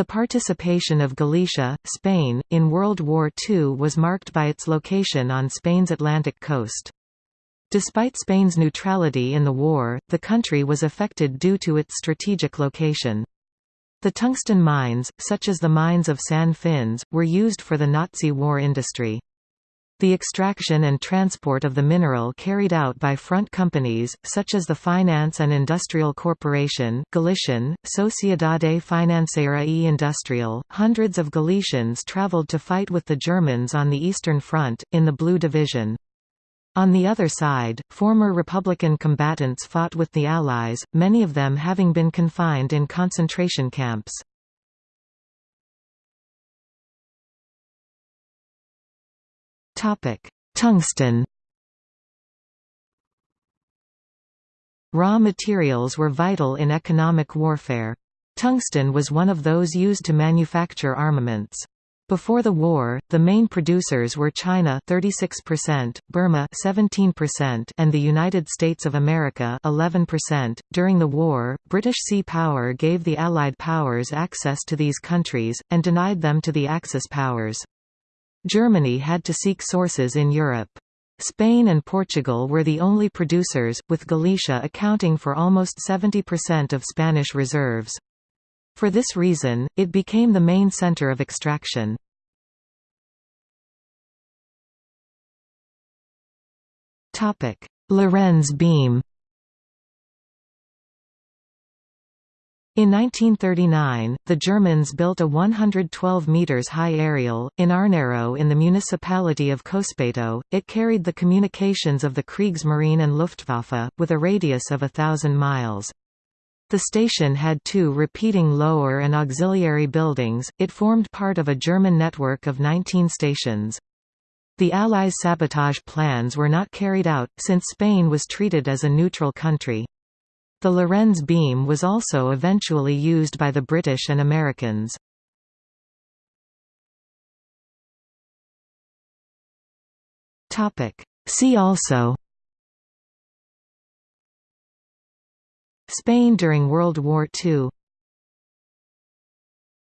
The participation of Galicia, Spain, in World War II was marked by its location on Spain's Atlantic coast. Despite Spain's neutrality in the war, the country was affected due to its strategic location. The tungsten mines, such as the mines of San Fins, were used for the Nazi war industry. The extraction and transport of the mineral carried out by front companies, such as the Finance and Industrial Corporation Galician, Sociedade Financeira e Industrial. Hundreds of Galicians traveled to fight with the Germans on the Eastern Front, in the Blue Division. On the other side, former Republican combatants fought with the Allies, many of them having been confined in concentration camps. Tungsten Raw materials were vital in economic warfare. Tungsten was one of those used to manufacture armaments. Before the war, the main producers were China 36%, Burma 17%, and the United States of America 11%. During the war, British sea power gave the Allied powers access to these countries and denied them to the Axis powers. Germany had to seek sources in Europe. Spain and Portugal were the only producers, with Galicia accounting for almost 70% of Spanish reserves. For this reason, it became the main center of extraction. Lorenz beam In 1939, the Germans built a 112 metres high aerial, in Arneiro in the municipality of Cospeito. It carried the communications of the Kriegsmarine and Luftwaffe, with a radius of a thousand miles. The station had two repeating lower and auxiliary buildings, it formed part of a German network of 19 stations. The Allies' sabotage plans were not carried out, since Spain was treated as a neutral country. The Lorenz beam was also eventually used by the British and Americans. See also Spain during World War II